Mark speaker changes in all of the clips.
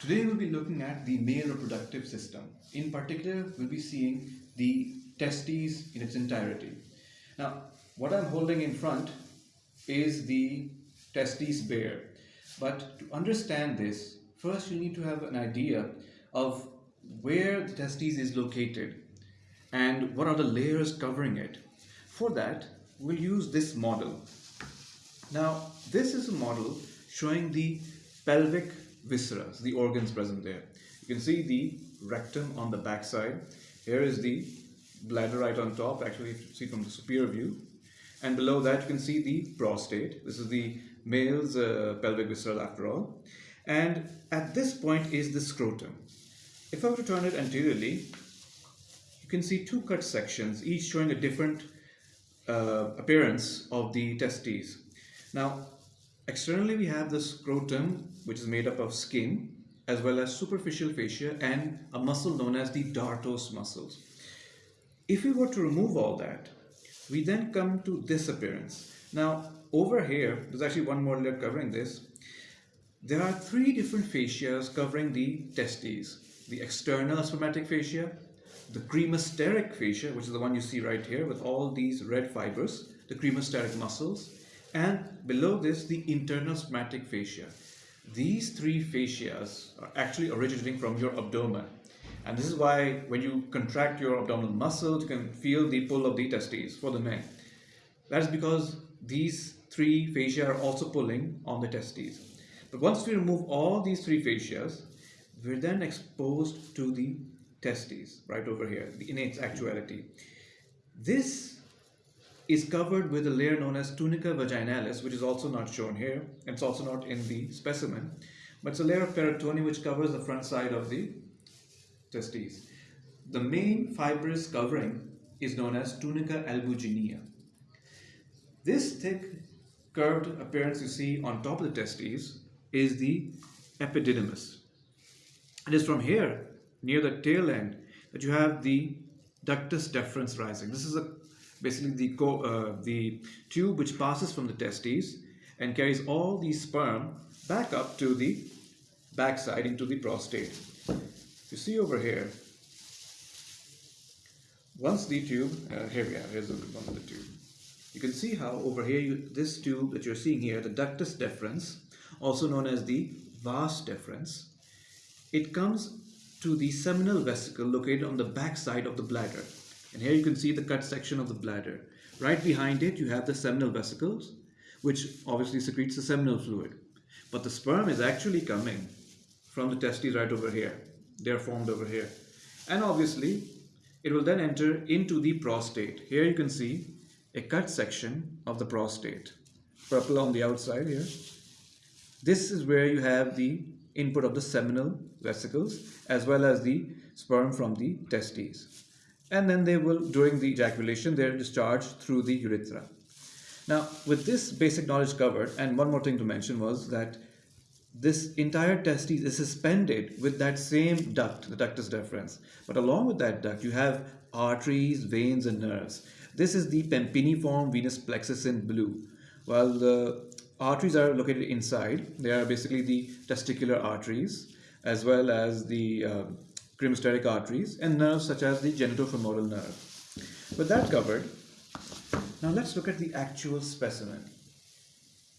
Speaker 1: Today we'll be looking at the male reproductive system. In particular, we'll be seeing the testes in its entirety. Now, what I'm holding in front is the testes bare. But to understand this, first you need to have an idea of where the testes is located and what are the layers covering it. For that, we'll use this model. Now, this is a model showing the pelvic viscera, the organs present there. You can see the rectum on the back side. Here is the bladder right on top, actually see from the superior view. And below that you can see the prostate. This is the male's uh, pelvic viscera after all. And at this point is the scrotum. If I were to turn it anteriorly, you can see two cut sections, each showing a different uh, appearance of the testes. Now, externally we have the scrotum, which is made up of skin, as well as superficial fascia and a muscle known as the dartos muscles. If we were to remove all that, we then come to this appearance. Now, over here, there's actually one more layer covering this. There are three different fascias covering the testes. The external spermatic fascia, the cremasteric fascia, which is the one you see right here with all these red fibers, the cremasteric muscles, and below this, the internal spermatic fascia. These three fascias are actually originating from your abdomen. And this is why when you contract your abdominal muscles, you can feel the pull of the testes for the men. That is because these three fascia are also pulling on the testes. But once we remove all these three fascias, we're then exposed to the testes right over here, in its actuality. This is covered with a layer known as tunica vaginalis, which is also not shown here. It's also not in the specimen. But it's a layer of peritoneum which covers the front side of the testes. The main fibrous covering is known as tunica albuginea. This thick curved appearance you see on top of the testes is the epididymis. It is from here, near the tail end, that you have the ductus deferens rising. This is a, basically the, uh, the tube which passes from the testes and carries all the sperm back up to the backside into the prostate. You see over here, once the tube, uh, here we are, here's the one of the tube. You can see how over here, you, this tube that you're seeing here, the ductus deferens, also known as the vas deferens, it comes to the seminal vesicle located on the backside of the bladder. And here you can see the cut section of the bladder. Right behind it, you have the seminal vesicles, which obviously secretes the seminal fluid. But the sperm is actually coming from the testes right over here. They are formed over here. And obviously, it will then enter into the prostate. Here you can see a cut section of the prostate. Purple on the outside here. This is where you have the input of the seminal vesicles as well as the sperm from the testes. And then they will, during the ejaculation, they're discharged through the urethra. Now, with this basic knowledge covered, and one more thing to mention was that this entire testis is suspended with that same duct, the ductus deferens. But along with that duct, you have arteries, veins, and nerves. This is the pampiniform venous plexus in blue. While the arteries are located inside, they are basically the testicular arteries as well as the uh, cremasteric arteries and nerves such as the genitofemoral nerve. With that covered, now let's look at the actual specimen.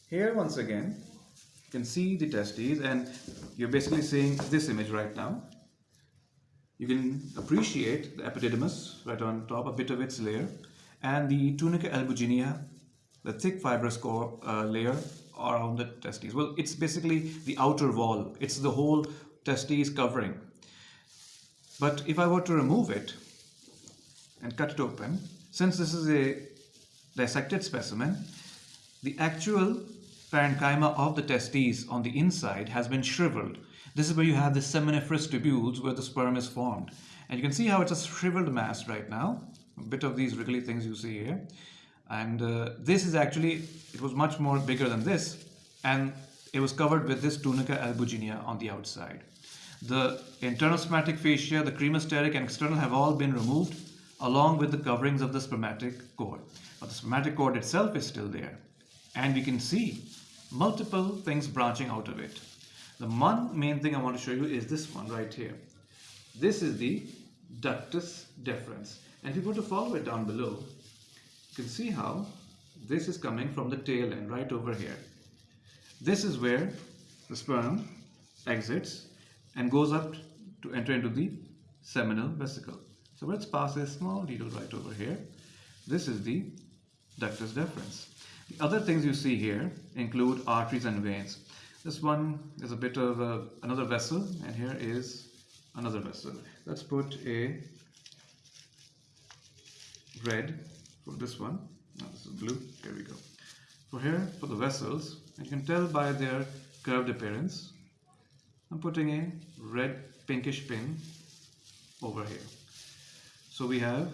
Speaker 1: Here once again, you can see the testes and you're basically seeing this image right now. You can appreciate the epididymis right on top, a bit of its layer, and the tunica albuginea, the thick fibrous core uh, layer around the testes. Well, it's basically the outer wall. It's the whole testes covering. But if I were to remove it and cut it open, since this is a dissected specimen, the actual parenchyma of the testes on the inside has been shriveled. This is where you have the seminiferous tubules where the sperm is formed. And you can see how it's a shriveled mass right now. A bit of these wriggly things you see here. And uh, this is actually, it was much more bigger than this. And it was covered with this tunica albuginea on the outside. The internal spermatic fascia, the cremasteric and external have all been removed along with the coverings of the spermatic cord. But the spermatic cord itself is still there. And we can see multiple things branching out of it. The one main thing I want to show you is this one right here. This is the ductus deferens. And if you go to follow it down below, you can see how this is coming from the tail end right over here. This is where the sperm exits and goes up to enter into the seminal vesicle. So let's pass a small needle right over here. This is the ductus deferens. The other things you see here include arteries and veins. This one is a bit of a, another vessel and here is another vessel. Let's put a red for this one. No, this is blue. Here we go. For here, for the vessels, you can tell by their curved appearance. I'm putting a red pinkish pin over here. So we have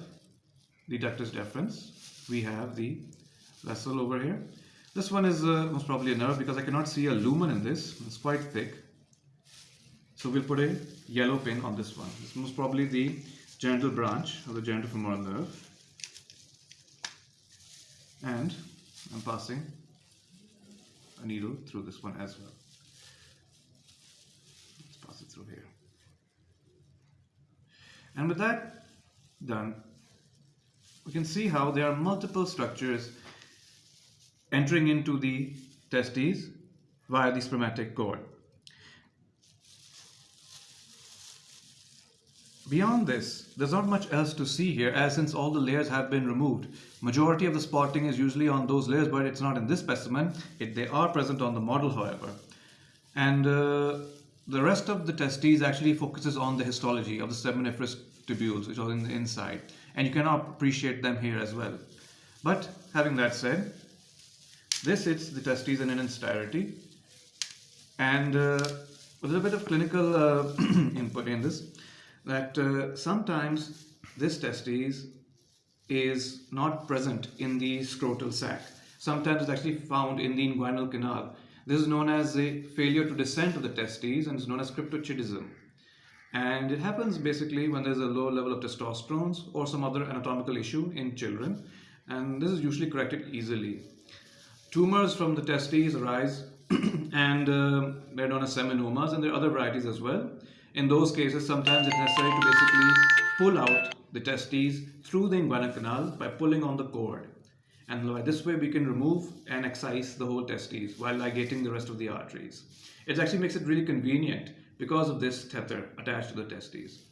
Speaker 1: the ductus deferens, we have the vessel over here. This one is uh, most probably a nerve because I cannot see a lumen in this, it's quite thick. So we'll put a yellow pin on this one. It's most probably the genital branch of the genitofemoral nerve. And I'm passing a needle through this one as well. Here. And with that done, we can see how there are multiple structures entering into the testes via the spermatic cord. Beyond this, there's not much else to see here as since all the layers have been removed. Majority of the spotting is usually on those layers but it's not in this specimen. It, they are present on the model however. And uh, the rest of the testes actually focuses on the histology of the seminiferous tubules which are in the inside. And you cannot appreciate them here as well. But having that said, this is the testes in its entirety. And uh, a little bit of clinical uh, input in this that uh, sometimes this testes is not present in the scrotal sac. Sometimes it's actually found in the inguinal canal. This is known as a failure to descend of the testes and is known as cryptorchidism. And it happens basically when there's a low level of testosterone or some other anatomical issue in children. And this is usually corrected easily. Tumors from the testes arise and uh, they're known as seminomas and there are other varieties as well. In those cases, sometimes it's necessary to basically pull out the testes through the inguinal canal by pulling on the cord. And this way, we can remove and excise the whole testes while ligating the rest of the arteries. It actually makes it really convenient because of this tether attached to the testes.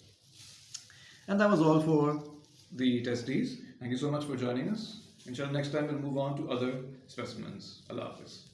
Speaker 1: And that was all for the testes. Thank you so much for joining us. Inshallah, next time we'll move on to other specimens. Allah Hafiz.